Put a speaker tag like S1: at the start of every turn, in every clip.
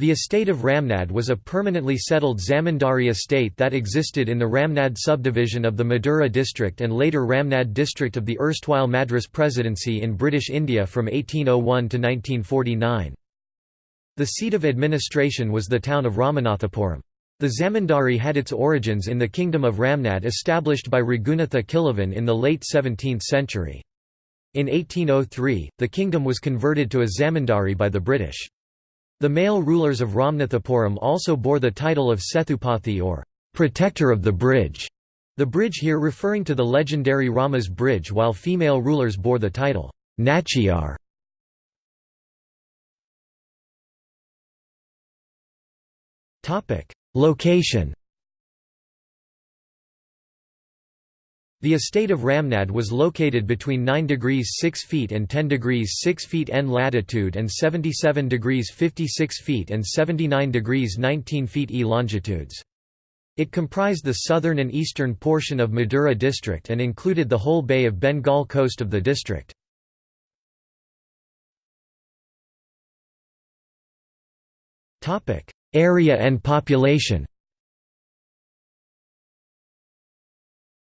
S1: The estate of Ramnad was a permanently settled zamindari estate that existed in the Ramnad subdivision of the Madura district and later Ramnad district of the erstwhile Madras Presidency in British India from 1801 to 1949. The seat of administration was the town of Ramanathapuram. The zamindari had its origins in the kingdom of Ramnad established by Raghunatha Kilavan in the late 17th century. In 1803, the kingdom was converted to a zamindari by the British. The male rulers of Ramnathapuram also bore the title of Sethupathi or protector of the bridge, the bridge here referring to the legendary Rama's bridge while female rulers bore the title Nachiyar. Location The estate of Ramnad was located between 9 degrees 6 feet and 10 degrees 6 feet N latitude and 77 degrees 56 feet and 79 degrees 19 feet E longitudes. It comprised the southern and eastern portion of Madura district and included the whole Bay of Bengal coast of the district. Area and population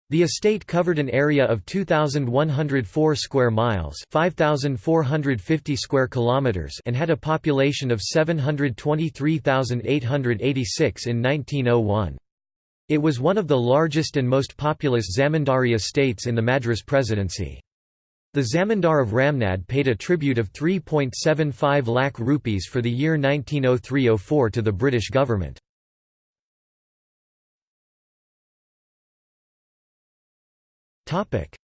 S1: The estate covered an area of 2104 square miles, 5450 square kilometers, and had a population of 723,886 in 1901. It was one of the largest and most populous zamindari estates in the Madras Presidency. The Zamindar of Ramnad paid a tribute of 3.75 lakh rupees for the year 1903–04 to the British government.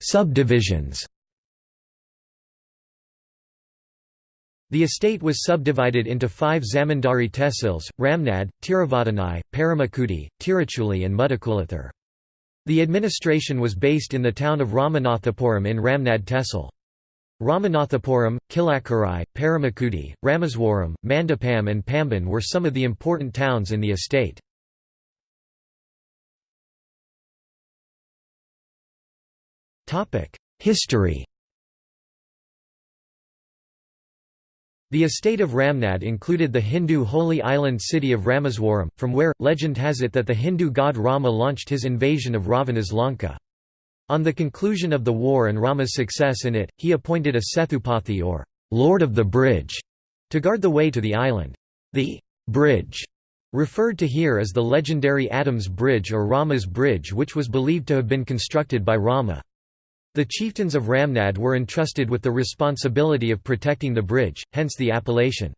S1: Subdivisions The estate was subdivided into five zamindari tehsils, Ramnad, Tiruvaddanai, Paramakudi, Tiruchuli and Mudakulathur. The administration was based in the town of Ramanathapuram in Ramnad tehsil. Ramanathapuram, Kilakkurai, Paramakudi, Rameswaram, Mandapam and Pamban were some of the important towns in the estate. History The estate of Ramnad included the Hindu holy island city of Rameswaram, from where, legend has it that the Hindu god Rama launched his invasion of Ravana's Lanka. On the conclusion of the war and Rama's success in it, he appointed a Sethupathi or Lord of the Bridge to guard the way to the island. The bridge referred to here as the legendary Adam's Bridge or Rama's Bridge which was believed to have been constructed by Rama. The chieftains of Ramnad were entrusted with the responsibility of protecting the bridge, hence the appellation.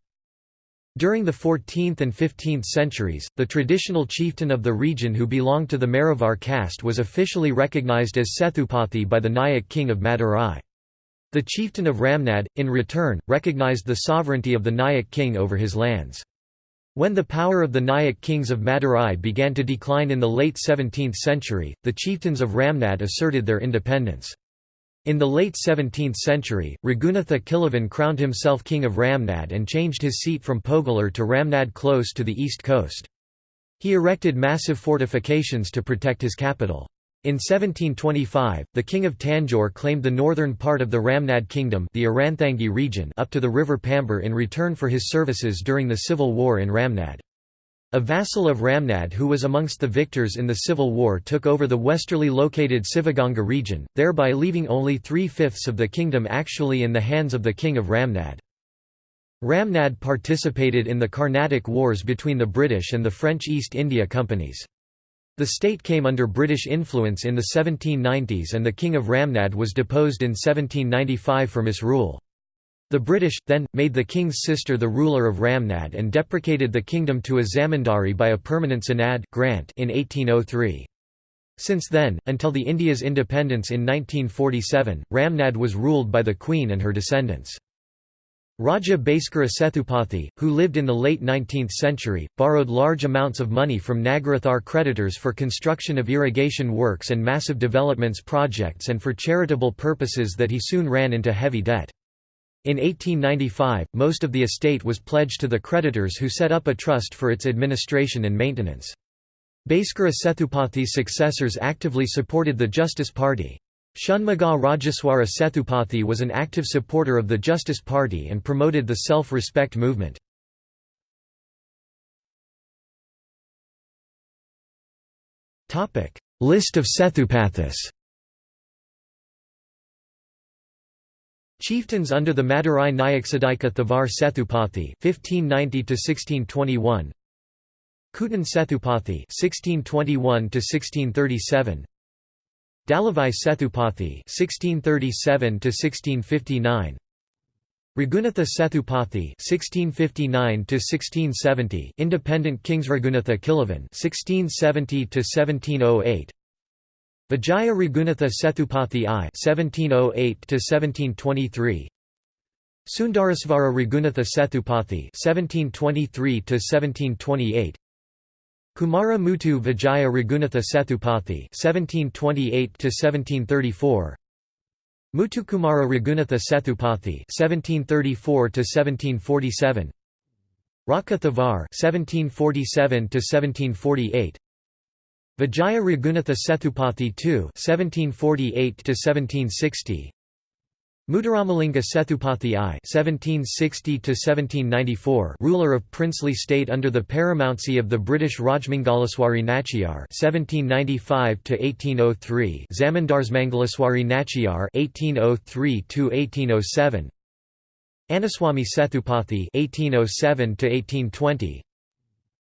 S1: During the 14th and 15th centuries, the traditional chieftain of the region who belonged to the Maravar caste was officially recognized as Sethupathi by the Nayak king of Madurai. The chieftain of Ramnad, in return, recognized the sovereignty of the Nayak king over his lands. When the power of the Nayak kings of Madurai began to decline in the late 17th century, the chieftains of Ramnad asserted their independence. In the late 17th century, Raghunatha Kilavan crowned himself king of Ramnad and changed his seat from Pogalur to Ramnad close to the east coast. He erected massive fortifications to protect his capital. In 1725, the king of Tanjore claimed the northern part of the Ramnad kingdom the region up to the river Pambar in return for his services during the civil war in Ramnad. A vassal of Ramnad who was amongst the victors in the civil war took over the westerly located Sivaganga region, thereby leaving only three-fifths of the kingdom actually in the hands of the king of Ramnad. Ramnad participated in the Carnatic Wars between the British and the French East India Companies. The state came under British influence in the 1790s and the King of Ramnad was deposed in 1795 for misrule. The British, then, made the king's sister the ruler of Ramnad and deprecated the kingdom to a zamindari by a permanent sanad grant in 1803. Since then, until the India's independence in 1947, Ramnad was ruled by the Queen and her descendants. Raja Bhaskara Sethupathi, who lived in the late 19th century, borrowed large amounts of money from Nagarathar creditors for construction of irrigation works and massive developments projects and for charitable purposes that he soon ran into heavy debt. In 1895, most of the estate was pledged to the creditors who set up a trust for its administration and maintenance. Bhaskara Sethupathi's successors actively supported the Justice Party. Shanmuga Rajeswara Sethupathi was an active supporter of the Justice Party and promoted the self-respect movement. List of Sethupathis Chieftains under the Madurai Nayaksadika Thavar Sethupathi (1590–1621), Kutan Sethupathi (1621–1637), Dalavai Sethupathi (1637–1659), Raghunatha Sethupathi (1659–1670), Independent Kings Raghunatha Kilavan (1670–1708). Vijaya Raghunatha Sethupathi I (1708–1723), Sundarasvara Raghunatha Sethupathi (1723–1728), Kumara Muthu Vijaya Raghunatha Sethupathi (1728–1734), Muthukumara Raghunatha Sethupathi (1734–1747), Raka Thavar (1747–1748). Vijaya Raghunatha Sethupathi II (1748–1760), Muthuramalinga Sethupathi I (1760–1794), ruler of princely state under the paramountcy of the British Rajmangalaswari Nachiyar (1795–1803), Zamandarsmangalaswari Nachiyar (1803–1807), Anaswamy Sethupathi (1807–1820).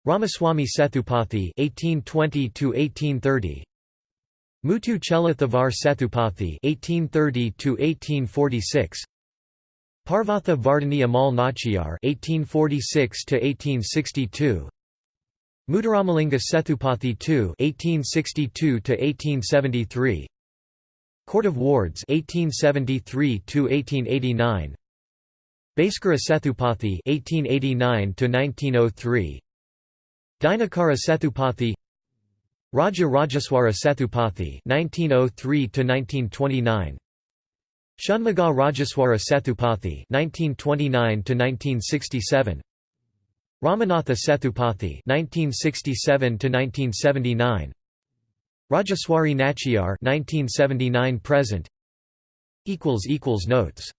S1: Ramaswamy Sethupathi (1820–1830), Muthu Chella Thavar Sethupathi (1830–1846), Parvatha Vardhani Ammal Nachiyar (1846–1862), Muthuramalinga Sethupathi II (1862–1873), Court of Wards (1873–1889), Bhaskara Sethupathi (1889–1903). Dinakara Sethupathi Raja Rajeswara Sethupathi (1903–1929), Shanmuga Rajeswara Sethupathi (1929–1967), Ramanatha Sethupathi (1967–1979), Rajaswari Nachiyar (1979–present). Equals equals notes.